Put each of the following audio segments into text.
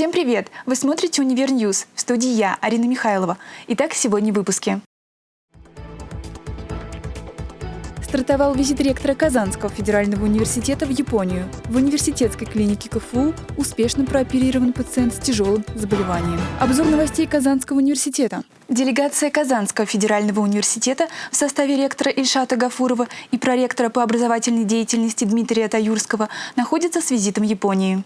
Всем привет! Вы смотрите «Универ News». В студии я, Арина Михайлова. Итак, сегодня в выпуске. Стартовал визит ректора Казанского федерального университета в Японию. В университетской клинике КФУ успешно прооперирован пациент с тяжелым заболеванием. Обзор новостей Казанского университета. Делегация Казанского федерального университета в составе ректора Ильшата Гафурова и проректора по образовательной деятельности Дмитрия Таюрского находится с визитом в Японии.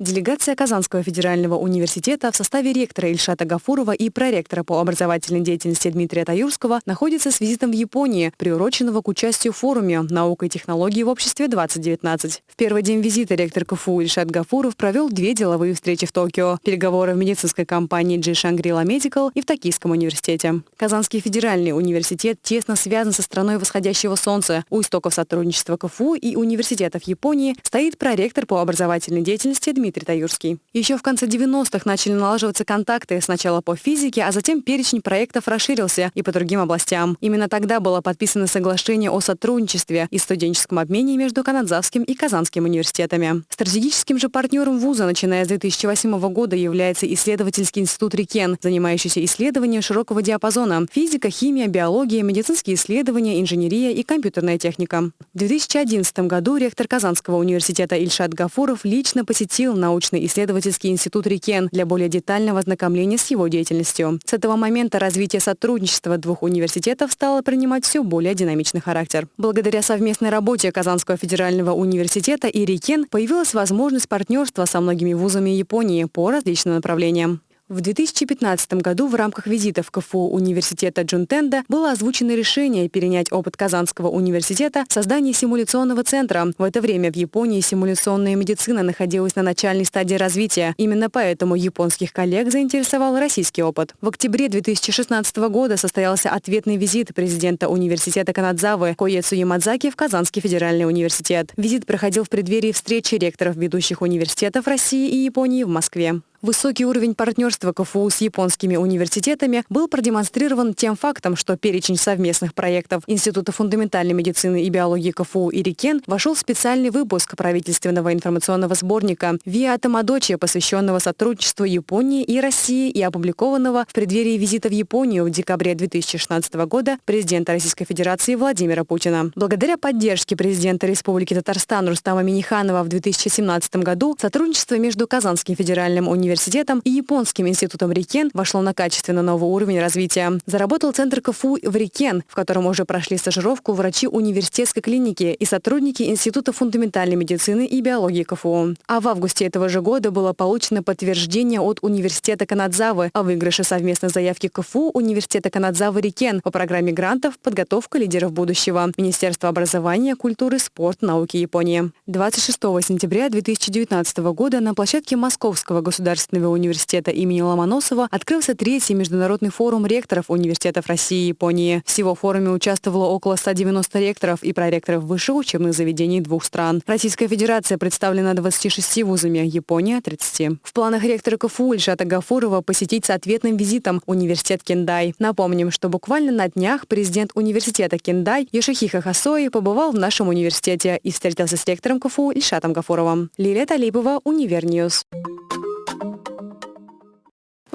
Делегация Казанского федерального университета в составе ректора Ильшата Гафурова и проректора по образовательной деятельности Дмитрия Таюрского находится с визитом в Японии, приуроченного к участию в форуме «Наука и технологии в обществе-2019». В первый день визита ректор КФУ Ильшат Гафуров провел две деловые встречи в Токио, переговоры в медицинской компании G Shangri-La Medical и в Токийском университете. Казанский федеральный университет тесно связан со страной восходящего солнца. У истоков сотрудничества КФУ и университетов Японии стоит проректор по образовательной деятельности Дмитрий Дмитрий Таюрский. Еще в конце 90-х начали налаживаться контакты сначала по физике, а затем перечень проектов расширился и по другим областям. Именно тогда было подписано соглашение о сотрудничестве и студенческом обмене между Канадзавским и Казанским университетами. Стратегическим же партнером вуза, начиная с 2008 года, является исследовательский институт РИКЕН, занимающийся исследованием широкого диапазона – физика, химия, биология, медицинские исследования, инженерия и компьютерная техника. В 2011 году ректор Казанского университета Ильшат Гафуров лично посетил научно-исследовательский институт РИКЕН для более детального ознакомления с его деятельностью. С этого момента развитие сотрудничества двух университетов стало принимать все более динамичный характер. Благодаря совместной работе Казанского федерального университета и РИКЕН появилась возможность партнерства со многими вузами Японии по различным направлениям. В 2015 году в рамках визита в КФУ университета Джунтенда было озвучено решение перенять опыт Казанского университета в создании симуляционного центра. В это время в Японии симуляционная медицина находилась на начальной стадии развития. Именно поэтому японских коллег заинтересовал российский опыт. В октябре 2016 года состоялся ответный визит президента университета Канадзавы Коецу Ямадзаки в Казанский федеральный университет. Визит проходил в преддверии встречи ректоров ведущих университетов России и Японии в Москве. Высокий уровень партнерства КФУ с японскими университетами был продемонстрирован тем фактом, что перечень совместных проектов Института фундаментальной медицины и биологии КФУ и РИКЕН вошел в специальный выпуск правительственного информационного сборника «Виа Тамадочи», посвященного сотрудничеству Японии и России и опубликованного в преддверии визита в Японию в декабре 2016 года президента Российской Федерации Владимира Путина. Благодаря поддержке президента Республики Татарстан Рустама Миниханова в 2017 году сотрудничество между Казанским федеральным университетом университетом и Японским институтом Рикен вошло на качественно новый уровень развития. Заработал центр КФУ в Рикен, в котором уже прошли стажировку врачи университетской клиники и сотрудники Института фундаментальной медицины и биологии КФУ. А в августе этого же года было получено подтверждение от Университета Канадзавы о выигрыше совместной заявки КФУ Университета Канадзавы RIKEN по программе грантов «Подготовка лидеров будущего» Министерства образования, культуры, спорта, науки Японии. 26 сентября 2019 года на площадке Московского государственного университета имени Ломоносова открылся третий международный форум ректоров университетов России и Японии. Всего в форуме участвовало около 190 ректоров и проректоров высших учебных заведений двух стран. Российская Федерация представлена 26 вузами, Япония – 30. В планах ректора КФУ Ильшата Гафурова посетить с ответным визитом университет Кендай. Напомним, что буквально на днях президент университета Кендай Йошихиса Хасои побывал в нашем университете и встретился с ректором КФУ Ильшатом Гафуровым. Лилия Талипова, Универ News.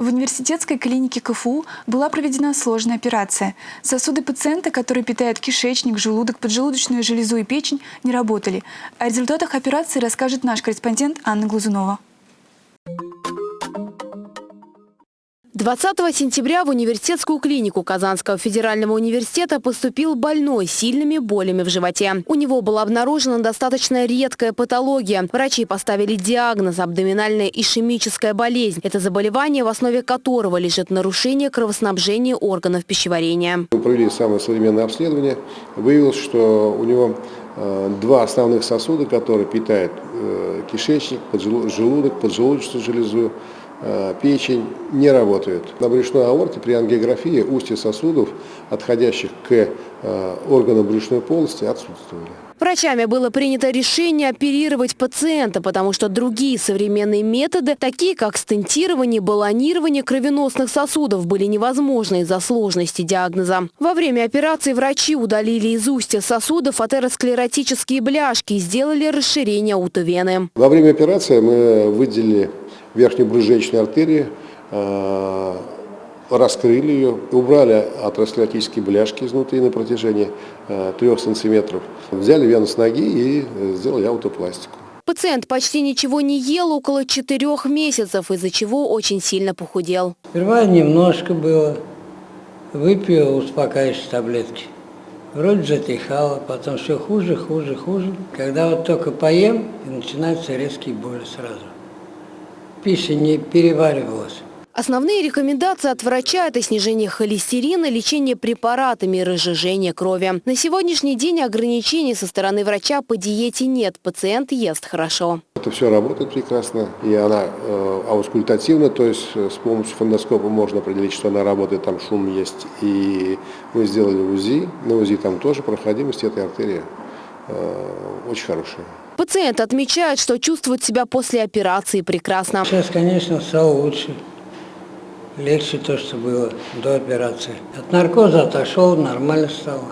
В университетской клинике КФУ была проведена сложная операция. Сосуды пациента, которые питают кишечник, желудок, поджелудочную железу и печень, не работали. О результатах операции расскажет наш корреспондент Анна Глазунова. 20 сентября в университетскую клинику Казанского федерального университета поступил больной с сильными болями в животе. У него была обнаружена достаточно редкая патология. Врачи поставили диагноз – абдоминальная ишемическая болезнь. Это заболевание, в основе которого лежит нарушение кровоснабжения органов пищеварения. Мы провели самое современное обследование. Выявилось, что у него э, два основных сосуда, которые питают э, кишечник, желудок, поджелудочную железу, печень не работают. На брюшной аорте при ангиографии устья сосудов, отходящих к э, органам брюшной полости, отсутствовали. Врачами было принято решение оперировать пациента, потому что другие современные методы, такие как стентирование, баллонирование кровеносных сосудов, были невозможны из-за сложности диагноза. Во время операции врачи удалили из устья сосудов атеросклеротические бляшки и сделали расширение утовены. Во время операции мы выделили верхнюю брюшечную артерию, э, раскрыли ее, убрали атеросклеротические бляшки изнутри на протяжении э, 3 сантиметров, взяли вену с ноги и э, сделали аутопластику. Пациент почти ничего не ел около четырех месяцев, из-за чего очень сильно похудел. Сперва немножко было, выпил успокаивающие таблетки. Вроде затихало, потом все хуже, хуже, хуже. Когда вот только поем, и начинаются резкие боли сразу. Пища не переваривалась. Основные рекомендации от врача – это снижение холестерина, лечение препаратами разжижение крови. На сегодняшний день ограничений со стороны врача по диете нет. Пациент ест хорошо. Это все работает прекрасно, и она э, аускультативна, то есть э, с помощью фондоскопа можно определить, что она работает, там шум есть. И мы сделали УЗИ, на УЗИ там тоже проходимость этой артерии э, очень хорошая. Пациент отмечает, что чувствует себя после операции прекрасно. Сейчас, конечно, стало лучше. Легче то, что было до операции. От наркоза отошел, нормально стало.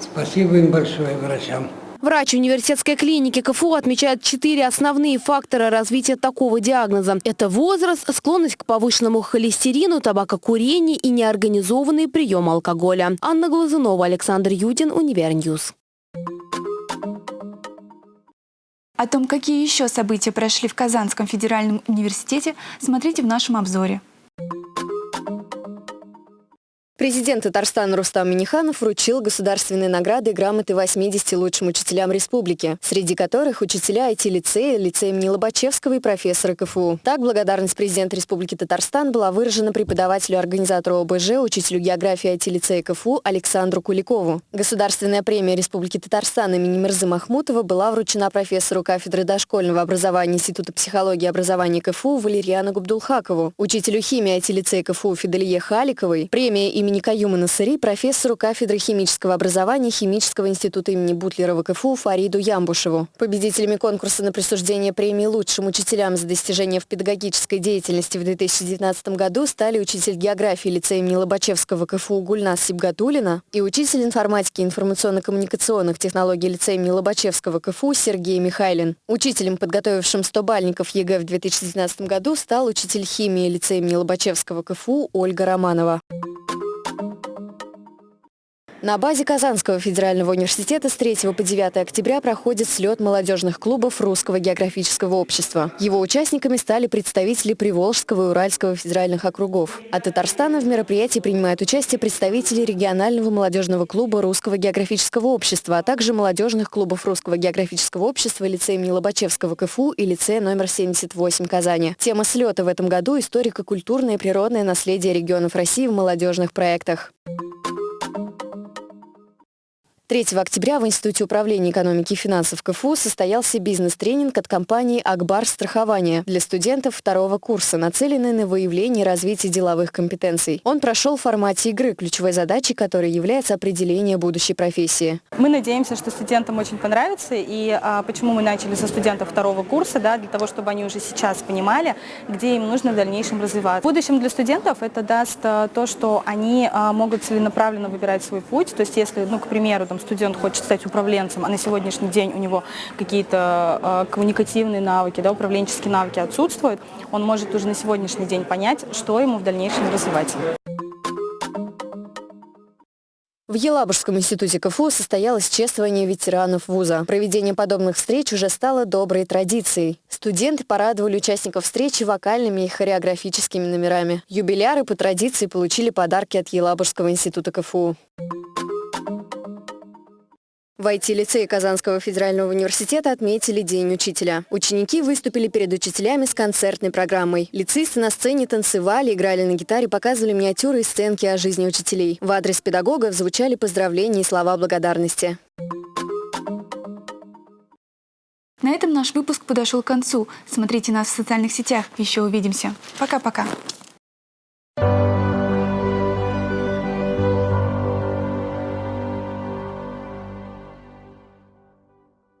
Спасибо им большое, врачам. Врач университетской клиники КФУ отмечает четыре основные фактора развития такого диагноза. Это возраст, склонность к повышенному холестерину, табакокурение и неорганизованный прием алкоголя. Анна Глазунова, Александр Юдин, Универ News. О том, какие еще события прошли в Казанском федеральном университете, смотрите в нашем обзоре. Президент Татарстана Рустам Миниханов вручил государственные награды и грамоты 80 лучшим учителям республики, среди которых учителя IT-лицея, лицея имени Лобачевского и профессора КФУ. Так, благодарность президента Республики Татарстан была выражена преподавателю организатору ОБЖ, учителю географии IT-лицея КФУ Александру Куликову. Государственная премия Республики Татарстан имени Мирзы Махмутова была вручена профессору кафедры дошкольного образования Института психологии и образования КФУ Валерьяну Габдулхакову, учителю химии IT-лицея КФУ Фиделие Халиковой, премия имени Каюма Насыри, профессору кафедры химического образования Химического института имени Бутлерова КФУ Фариду Ямбушеву. Победителями конкурса на присуждение премии лучшим учителям за достижения в педагогической деятельности в 2019 году стали учитель географии лицея имени Лобачевского КФУ Гульнас Сибгатулина и учитель информатики и информационно-коммуникационных технологий лицея имени Лобачевского КФУ Сергей Михайлин. Учителем, подготовившим 100-балльников ЕГЭ в 2019 году, стал учитель химии лицея имени Лобачевского КФУ Ольга Романова. На базе Казанского федерального университета с 3 по 9 октября проходит слет молодежных клубов Русского географического общества. Его участниками стали представители Приволжского и Уральского федеральных округов. От Татарстана в мероприятии принимают участие представители регионального молодежного клуба Русского географического общества, а также молодежных клубов Русского географического общества лицея имени Лобачевского КФУ и лицея номер 78 Казани. Тема слета в этом году – историко-культурное и природное наследие регионов России в молодежных проектах. 3 октября в Институте управления экономики и финансов КФУ состоялся бизнес-тренинг от компании «Акбар Страхование» для студентов второго курса, нацеленный на выявление и развитие деловых компетенций. Он прошел в формате игры, ключевой задачей которой является определение будущей профессии. Мы надеемся, что студентам очень понравится, и а, почему мы начали со студентов второго курса, да, для того, чтобы они уже сейчас понимали, где им нужно в дальнейшем развиваться. В будущем для студентов это даст а, то, что они а, могут целенаправленно выбирать свой путь, то есть если, ну, к примеру, там, студент хочет стать управленцем, а на сегодняшний день у него какие-то э, коммуникативные навыки, да, управленческие навыки отсутствуют, он может уже на сегодняшний день понять, что ему в дальнейшем развивать. В Елабужском институте КФУ состоялось чествование ветеранов вуза. Проведение подобных встреч уже стало доброй традицией. Студенты порадовали участников встречи вокальными и хореографическими номерами. Юбиляры по традиции получили подарки от Елабужского института КФУ. В IT-лицее Казанского федерального университета отметили День учителя. Ученики выступили перед учителями с концертной программой. Лицеисты на сцене танцевали, играли на гитаре, показывали миниатюры и сценки о жизни учителей. В адрес педагогов звучали поздравления и слова благодарности. На этом наш выпуск подошел к концу. Смотрите нас в социальных сетях. Еще увидимся. Пока-пока.